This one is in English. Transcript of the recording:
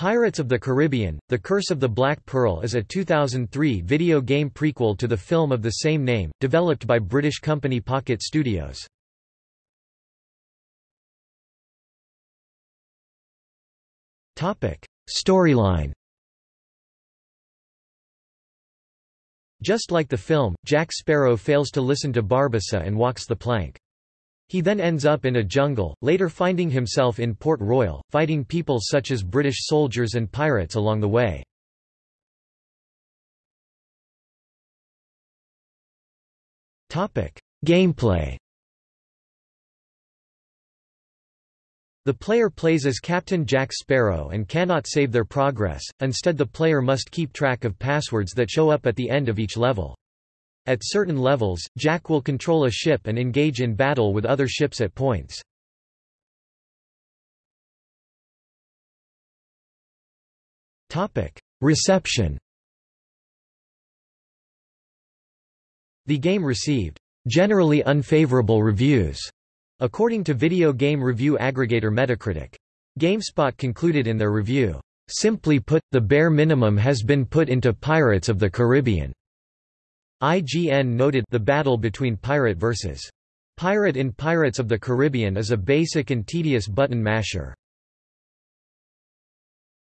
Pirates of the Caribbean, The Curse of the Black Pearl is a 2003 video game prequel to the film of the same name, developed by British company Pocket Studios. Storyline Just like the film, Jack Sparrow fails to listen to Barbossa and walks the plank. He then ends up in a jungle, later finding himself in Port Royal, fighting people such as British soldiers and pirates along the way. Gameplay The player plays as Captain Jack Sparrow and cannot save their progress, instead the player must keep track of passwords that show up at the end of each level. At certain levels, Jack will control a ship and engage in battle with other ships at points. Reception The game received generally unfavorable reviews, according to video game review aggregator Metacritic. GameSpot concluded in their review, "...simply put, the bare minimum has been put into Pirates of the Caribbean." IGN noted the battle between pirate versus pirate in Pirates of the Caribbean is a basic and tedious button masher.